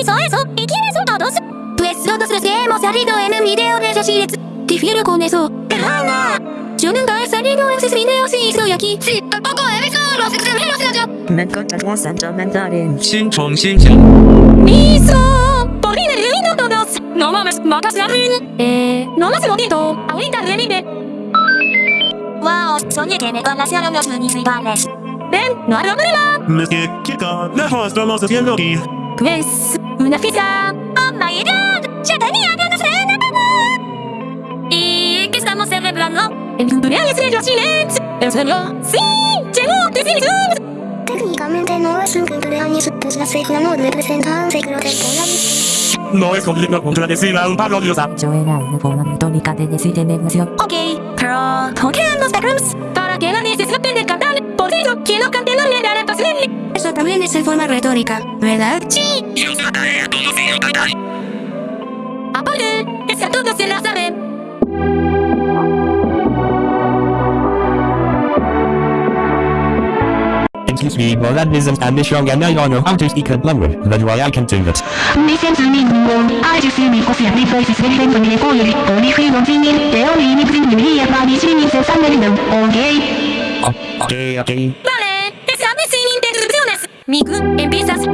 hizo eso y quiénes son todos. Pues todos los que hemos salido en un video de esos Shirets. Difiero con eso. Perdona. Yo nunca he salido en sus videos y estoy aquí. Sí, tampoco he visto a los extranjeros de allá. Me encontramos en 新宠新想，¡Miso! ¡Por fin he reunido todos! ¡No mames! ¡Matas la ruin! Eh... No más lo siento. Ahorita revive. Wow, soñé que me conocieron los municipales. Ven, no hay problema. Me lejos estamos haciendo aquí. Pues... Una fiesta. ¡Oh my god! ¡Ya tenía ganas de una ¿Y qué estamos celebrando? El cumpleaños de los Shirets. ¿En serio? ¡Sí! ¡Llegó! Técnicamente no es un cumpleaños, pues la sigla no representa un ciclo temporal. No es complicado contradecir a un pablo diosa. yo era una forma metódica de decir de negocio. Ok, pero... ¿Por qué en los backrooms? es en forma retórica, ¿verdad? ¡Sí! Y es la todos y cantar. ¡Apure! ¡Es que todos se la saben! Excuse me, but that isn't an issue and I don't know how to speak a language. That's why I can do that. Ah, okay, okay. ミグエビザス